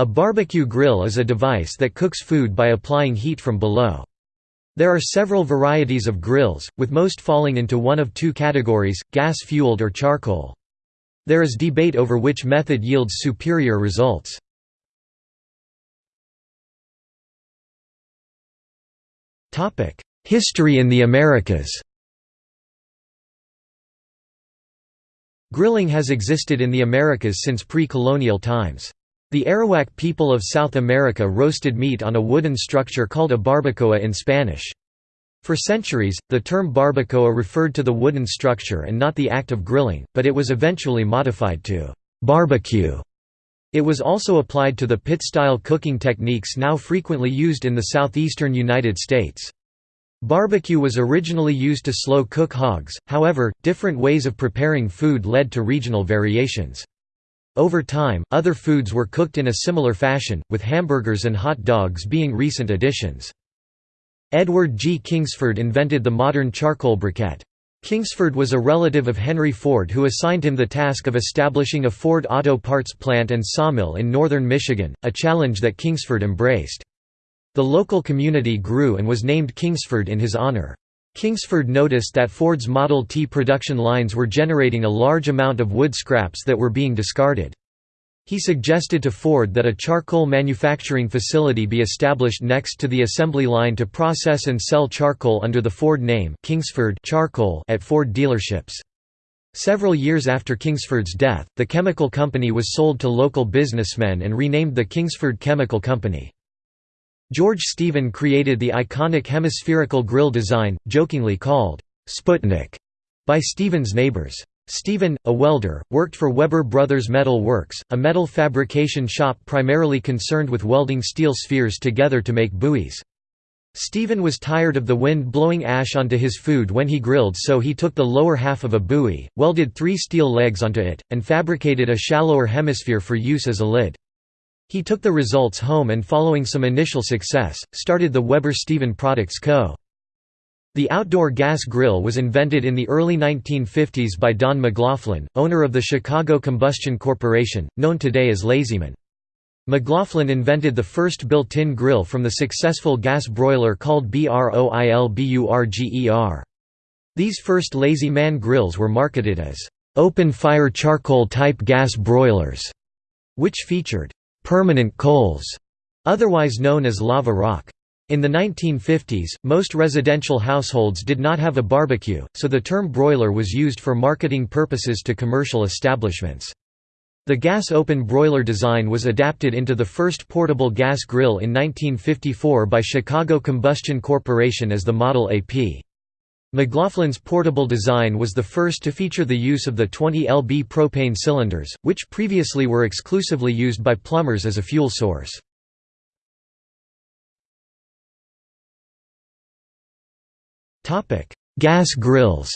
A barbecue grill is a device that cooks food by applying heat from below. There are several varieties of grills, with most falling into one of two categories, gas-fueled or charcoal. There is debate over which method yields superior results. History in the Americas Grilling has existed in the Americas since pre-colonial times. The Arawak people of South America roasted meat on a wooden structure called a barbacoa in Spanish. For centuries, the term barbacoa referred to the wooden structure and not the act of grilling, but it was eventually modified to barbecue. It was also applied to the pit-style cooking techniques now frequently used in the southeastern United States. Barbecue was originally used to slow cook hogs, however, different ways of preparing food led to regional variations. Over time, other foods were cooked in a similar fashion, with hamburgers and hot dogs being recent additions. Edward G. Kingsford invented the modern charcoal briquette. Kingsford was a relative of Henry Ford who assigned him the task of establishing a Ford auto parts plant and sawmill in northern Michigan, a challenge that Kingsford embraced. The local community grew and was named Kingsford in his honor. Kingsford noticed that Ford's Model T production lines were generating a large amount of wood scraps that were being discarded. He suggested to Ford that a charcoal manufacturing facility be established next to the assembly line to process and sell charcoal under the Ford name Kingsford charcoal at Ford dealerships. Several years after Kingsford's death, the chemical company was sold to local businessmen and renamed the Kingsford Chemical Company. George Stephen created the iconic hemispherical grill design, jokingly called Sputnik by Stephen's neighbors. Stephen, a welder, worked for Weber Brothers Metal Works, a metal fabrication shop primarily concerned with welding steel spheres together to make buoys. Stephen was tired of the wind blowing ash onto his food when he grilled so he took the lower half of a buoy, welded three steel legs onto it, and fabricated a shallower hemisphere for use as a lid. He took the results home and following some initial success, started the Weber-Stephen Products Co. The outdoor gas grill was invented in the early 1950s by Don McLaughlin, owner of the Chicago Combustion Corporation, known today as Lazyman. McLaughlin invented the first built-in grill from the successful gas broiler called BROILBURGER. These first Lazy Man grills were marketed as open-fire charcoal-type gas broilers, which featured permanent coals, otherwise known as lava rock. In the 1950s, most residential households did not have a barbecue, so the term broiler was used for marketing purposes to commercial establishments. The gas open broiler design was adapted into the first portable gas grill in 1954 by Chicago Combustion Corporation as the Model AP. McLaughlin's portable design was the first to feature the use of the 20 lb propane cylinders, which previously were exclusively used by plumbers as a fuel source. Gas grills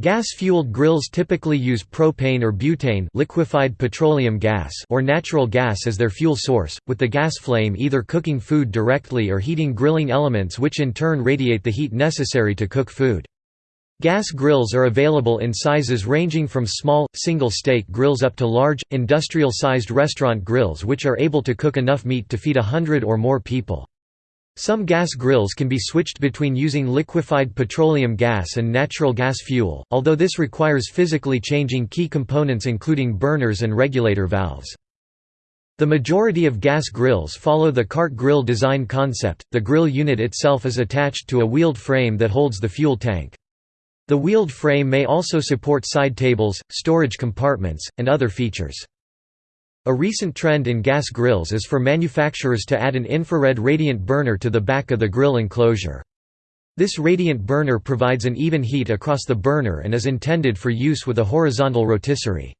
Gas-fueled grills typically use propane or butane liquefied petroleum gas or natural gas as their fuel source, with the gas flame either cooking food directly or heating grilling elements which in turn radiate the heat necessary to cook food. Gas grills are available in sizes ranging from small, single-steak grills up to large, industrial-sized restaurant grills which are able to cook enough meat to feed a hundred or more people. Some gas grills can be switched between using liquefied petroleum gas and natural gas fuel, although this requires physically changing key components including burners and regulator valves. The majority of gas grills follow the cart grill design concept, the grill unit itself is attached to a wheeled frame that holds the fuel tank. The wheeled frame may also support side tables, storage compartments, and other features. A recent trend in gas grills is for manufacturers to add an infrared radiant burner to the back of the grill enclosure. This radiant burner provides an even heat across the burner and is intended for use with a horizontal rotisserie.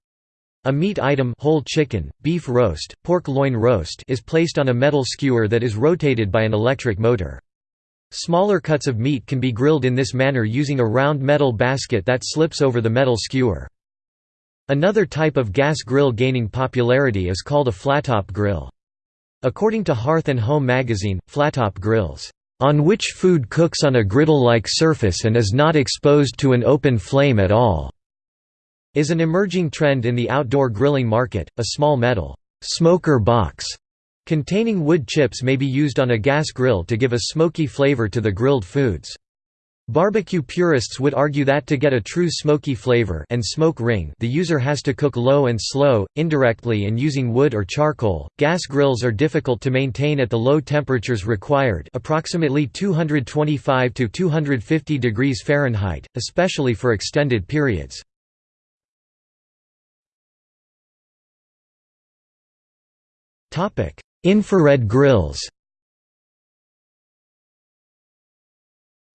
A meat item whole chicken, beef roast, pork loin roast is placed on a metal skewer that is rotated by an electric motor. Smaller cuts of meat can be grilled in this manner using a round metal basket that slips over the metal skewer. Another type of gas grill gaining popularity is called a flattop grill. According to Hearth and Home magazine, flattop grills, "...on which food cooks on a griddle-like surface and is not exposed to an open flame at all." is an emerging trend in the outdoor grilling market. A small metal smoker box containing wood chips may be used on a gas grill to give a smoky flavor to the grilled foods. Barbecue purists would argue that to get a true smoky flavor and smoke ring the user has to cook low and slow, indirectly and using wood or charcoal. Gas grills are difficult to maintain at the low temperatures required approximately 225 to 250 degrees Fahrenheit, especially for extended periods. Topic: Infrared grills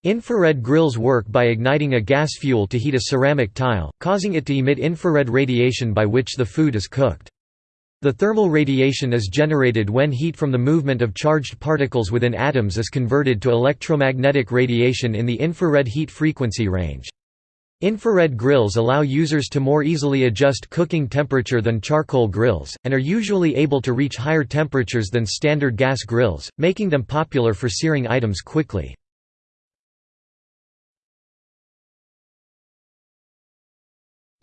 Infrared grills work by igniting a gas fuel to heat a ceramic tile, causing it to emit infrared radiation by which the food is cooked. The thermal radiation is generated when heat from the movement of charged particles within atoms is converted to electromagnetic radiation in the infrared heat frequency range. Infrared grills allow users to more easily adjust cooking temperature than charcoal grills, and are usually able to reach higher temperatures than standard gas grills, making them popular for searing items quickly.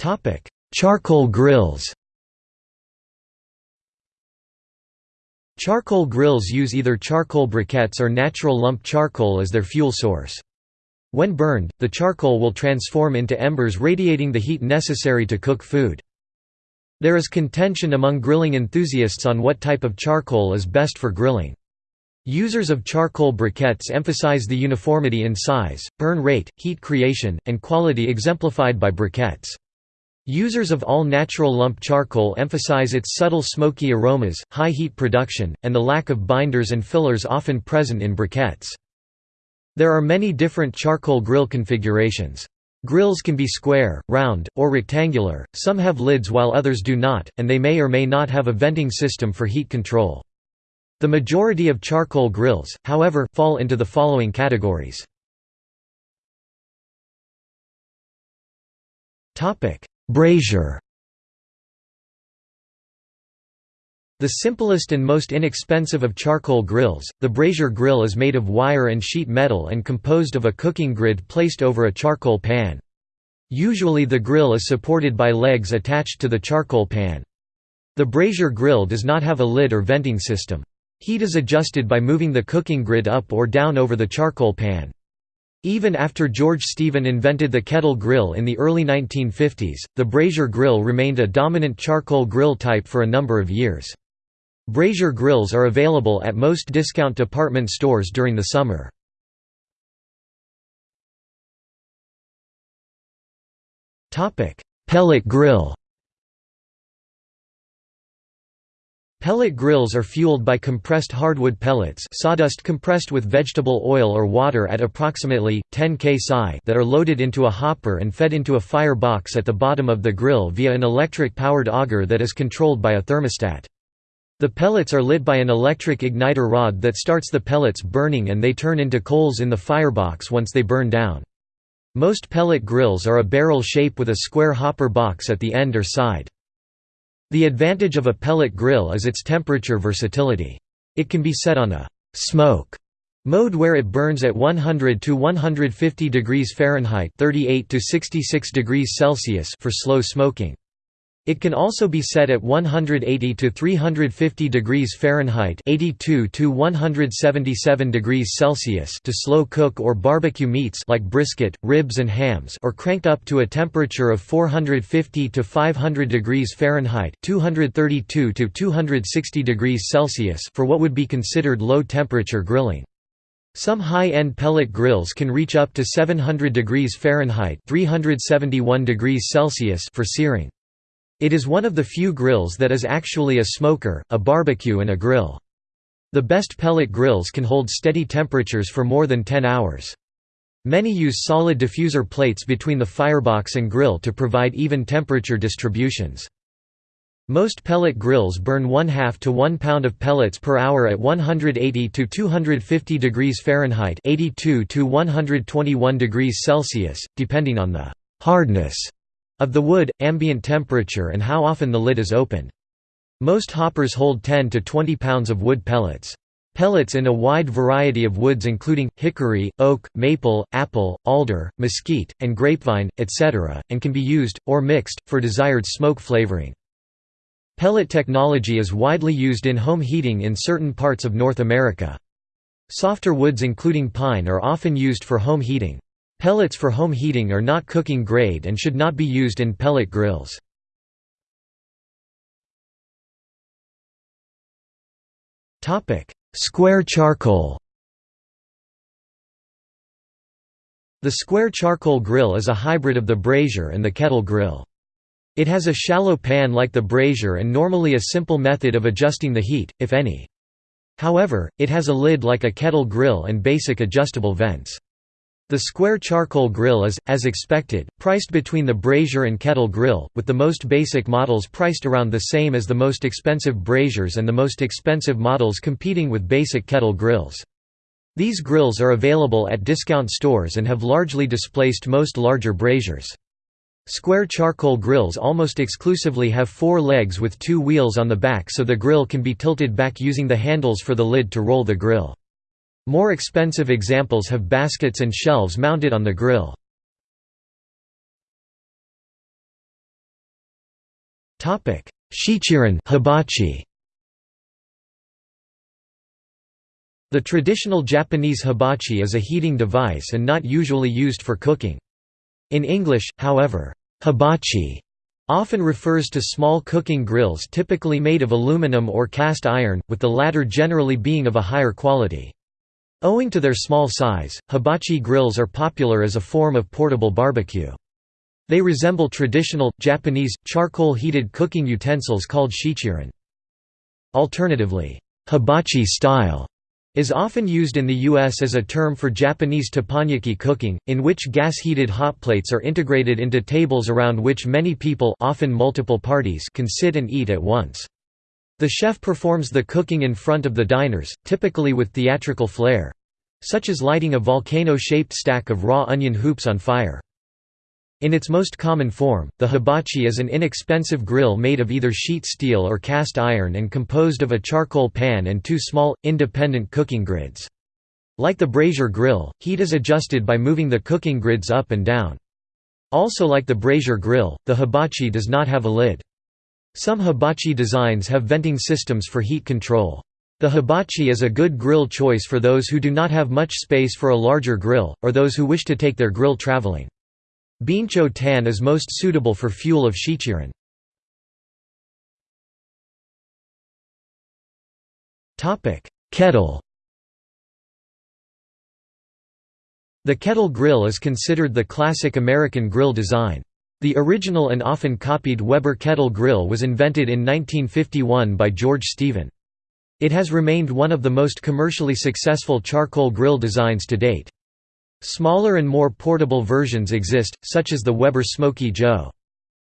Topic: Charcoal grills. Charcoal grills use either charcoal briquettes or natural lump charcoal as their fuel source. When burned, the charcoal will transform into embers radiating the heat necessary to cook food. There is contention among grilling enthusiasts on what type of charcoal is best for grilling. Users of charcoal briquettes emphasize the uniformity in size, burn rate, heat creation, and quality exemplified by briquettes. Users of all-natural lump charcoal emphasize its subtle smoky aromas, high heat production, and the lack of binders and fillers often present in briquettes. There are many different charcoal grill configurations. Grills can be square, round, or rectangular, some have lids while others do not, and they may or may not have a venting system for heat control. The majority of charcoal grills, however, fall into the following categories. Brazier The simplest and most inexpensive of charcoal grills, the brazier grill is made of wire and sheet metal and composed of a cooking grid placed over a charcoal pan. Usually the grill is supported by legs attached to the charcoal pan. The brazier grill does not have a lid or venting system. Heat is adjusted by moving the cooking grid up or down over the charcoal pan. Even after George Stephen invented the kettle grill in the early 1950s, the brazier grill remained a dominant charcoal grill type for a number of years. Brazier grills are available at most discount department stores during the summer. Pellet grill Pellet grills are fueled by compressed hardwood pellets sawdust compressed with vegetable oil or water at approximately, 10 k psi that are loaded into a hopper and fed into a fire box at the bottom of the grill via an electric-powered auger that is controlled by a thermostat. The pellets are lit by an electric igniter rod that starts the pellets burning and they turn into coals in the firebox once they burn down. Most pellet grills are a barrel shape with a square hopper box at the end or side. The advantage of a pellet grill is its temperature versatility. It can be set on a «smoke» mode where it burns at 100 to 150 degrees Fahrenheit 38 to 66 degrees Celsius for slow smoking. It can also be set at 180 to 350 degrees Fahrenheit (82 to 177 degrees Celsius) to slow cook or barbecue meats like brisket, ribs and hams, or cranked up to a temperature of 450 to 500 degrees Fahrenheit (232 to 260 degrees Celsius) for what would be considered low temperature grilling. Some high-end pellet grills can reach up to 700 degrees Fahrenheit (371 degrees Celsius) for searing. It is one of the few grills that is actually a smoker, a barbecue and a grill. The best pellet grills can hold steady temperatures for more than 10 hours. Many use solid diffuser plates between the firebox and grill to provide even temperature distributions. Most pellet grills burn 1 half to 1 pound of pellets per hour at 180 to 250 degrees Fahrenheit 82 to 121 degrees Celsius, depending on the hardness of the wood, ambient temperature and how often the lid is opened. Most hoppers hold 10 to 20 pounds of wood pellets. Pellets in a wide variety of woods including, hickory, oak, maple, apple, alder, mesquite, and grapevine, etc., and can be used, or mixed, for desired smoke flavoring. Pellet technology is widely used in home heating in certain parts of North America. Softer woods including pine are often used for home heating. Pellets for home heating are not cooking grade and should not be used in pellet grills. Square charcoal The square charcoal grill is a hybrid of the brazier and the kettle grill. It has a shallow pan like the brazier and normally a simple method of adjusting the heat, if any. However, it has a lid like a kettle grill and basic adjustable vents. The square charcoal grill is, as expected, priced between the brazier and kettle grill, with the most basic models priced around the same as the most expensive braziers and the most expensive models competing with basic kettle grills. These grills are available at discount stores and have largely displaced most larger braziers. Square charcoal grills almost exclusively have four legs with two wheels on the back so the grill can be tilted back using the handles for the lid to roll the grill. More expensive examples have baskets and shelves mounted on the grill. Shichirin hibachi. The traditional Japanese hibachi is a heating device and not usually used for cooking. In English, however, hibachi often refers to small cooking grills typically made of aluminum or cast iron, with the latter generally being of a higher quality. Owing to their small size, hibachi grills are popular as a form of portable barbecue. They resemble traditional, Japanese, charcoal-heated cooking utensils called shichirin. Alternatively, hibachi style is often used in the U.S. as a term for Japanese teppanyaki cooking, in which gas-heated hot plates are integrated into tables around which many people often multiple parties can sit and eat at once. The chef performs the cooking in front of the diners, typically with theatrical flair—such as lighting a volcano-shaped stack of raw onion hoops on fire. In its most common form, the hibachi is an inexpensive grill made of either sheet steel or cast iron and composed of a charcoal pan and two small, independent cooking grids. Like the brazier grill, heat is adjusted by moving the cooking grids up and down. Also like the brazier grill, the hibachi does not have a lid. Some hibachi designs have venting systems for heat control. The hibachi is a good grill choice for those who do not have much space for a larger grill, or those who wish to take their grill traveling. Bincho tan is most suitable for fuel of shichirin. Kettle The kettle grill is considered the classic American grill design. The original and often copied Weber kettle grill was invented in 1951 by George Stephen. It has remained one of the most commercially successful charcoal grill designs to date. Smaller and more portable versions exist, such as the Weber Smoky Joe.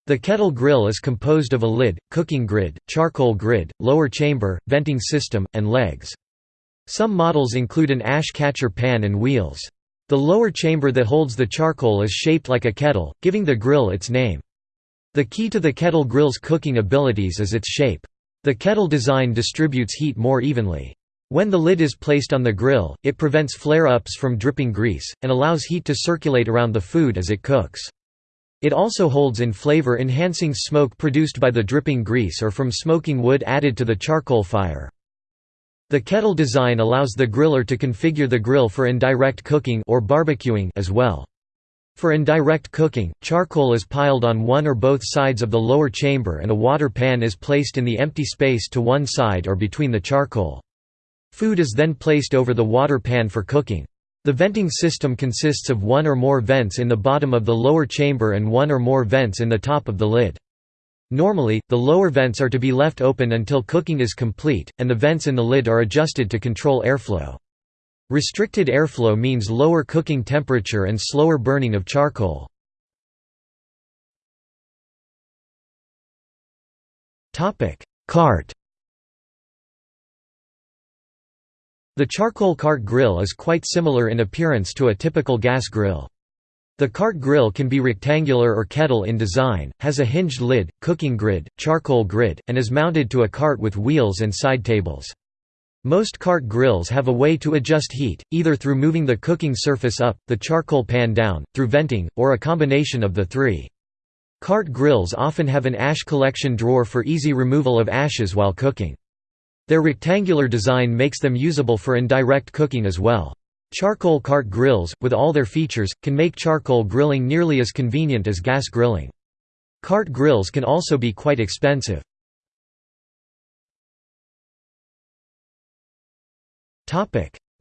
The kettle grill is composed of a lid, cooking grid, charcoal grid, lower chamber, venting system, and legs. Some models include an ash catcher pan and wheels. The lower chamber that holds the charcoal is shaped like a kettle, giving the grill its name. The key to the kettle grill's cooking abilities is its shape. The kettle design distributes heat more evenly. When the lid is placed on the grill, it prevents flare-ups from dripping grease, and allows heat to circulate around the food as it cooks. It also holds in flavor-enhancing smoke produced by the dripping grease or from smoking wood added to the charcoal fire. The kettle design allows the griller to configure the grill for indirect cooking or barbecuing as well. For indirect cooking, charcoal is piled on one or both sides of the lower chamber and a water pan is placed in the empty space to one side or between the charcoal. Food is then placed over the water pan for cooking. The venting system consists of one or more vents in the bottom of the lower chamber and one or more vents in the top of the lid. Normally, the lower vents are to be left open until cooking is complete, and the vents in the lid are adjusted to control airflow. Restricted airflow means lower cooking temperature and slower burning of charcoal. Cart The charcoal cart grill is quite similar in appearance to a typical gas grill. The cart grill can be rectangular or kettle in design, has a hinged lid, cooking grid, charcoal grid, and is mounted to a cart with wheels and side tables. Most cart grills have a way to adjust heat, either through moving the cooking surface up, the charcoal pan down, through venting, or a combination of the three. Cart grills often have an ash collection drawer for easy removal of ashes while cooking. Their rectangular design makes them usable for indirect cooking as well. Charcoal cart grills, with all their features, can make charcoal grilling nearly as convenient as gas grilling. Cart grills can also be quite expensive.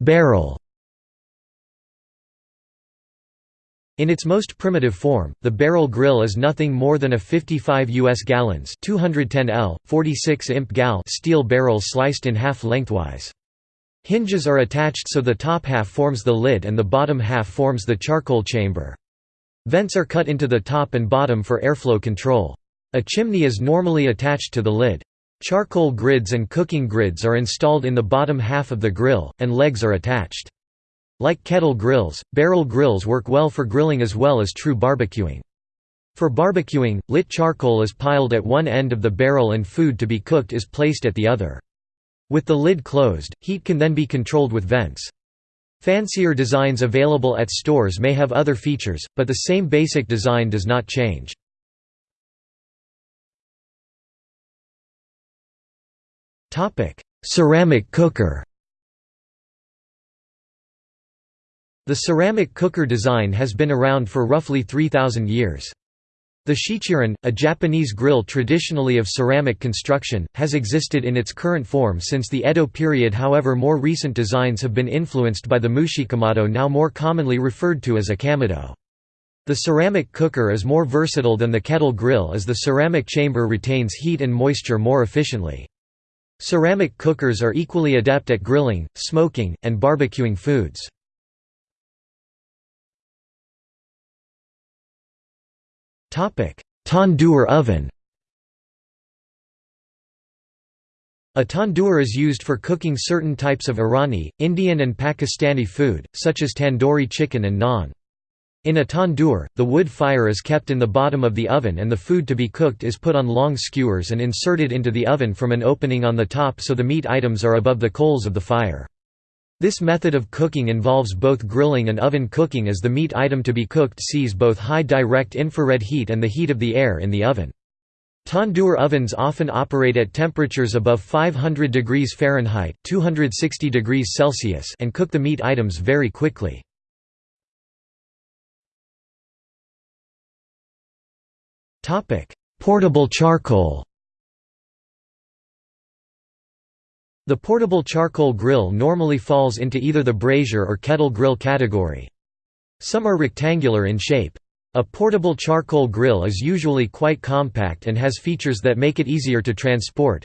Barrel In its most primitive form, the barrel grill is nothing more than a 55 US gallons 210 L, 46 imp gal steel barrel sliced in half lengthwise. Hinges are attached so the top half forms the lid and the bottom half forms the charcoal chamber. Vents are cut into the top and bottom for airflow control. A chimney is normally attached to the lid. Charcoal grids and cooking grids are installed in the bottom half of the grill, and legs are attached. Like kettle grills, barrel grills work well for grilling as well as true barbecuing. For barbecuing, lit charcoal is piled at one end of the barrel and food to be cooked is placed at the other. With the lid closed, heat can then be controlled with vents. Fancier designs available at stores may have other features, but the same basic design does not change. Ceramic cooker. The ceramic cooker design has been around for roughly 3000 years. The shichirin, a Japanese grill traditionally of ceramic construction, has existed in its current form since the Edo period however more recent designs have been influenced by the mushikamado now more commonly referred to as a kamado. The ceramic cooker is more versatile than the kettle grill as the ceramic chamber retains heat and moisture more efficiently. Ceramic cookers are equally adept at grilling, smoking, and barbecuing foods. Tandoor oven A tandoor is used for cooking certain types of Irani, Indian and Pakistani food, such as tandoori chicken and naan. In a tandoor, the wood fire is kept in the bottom of the oven and the food to be cooked is put on long skewers and inserted into the oven from an opening on the top so the meat items are above the coals of the fire. This method of cooking involves both grilling and oven cooking as the meat item to be cooked sees both high direct infrared heat and the heat of the air in the oven. Tandoor ovens often operate at temperatures above 500 degrees Fahrenheit 260 degrees Celsius and cook the meat items very quickly. Portable charcoal. The portable charcoal grill normally falls into either the brazier or kettle grill category. Some are rectangular in shape. A portable charcoal grill is usually quite compact and has features that make it easier to transport,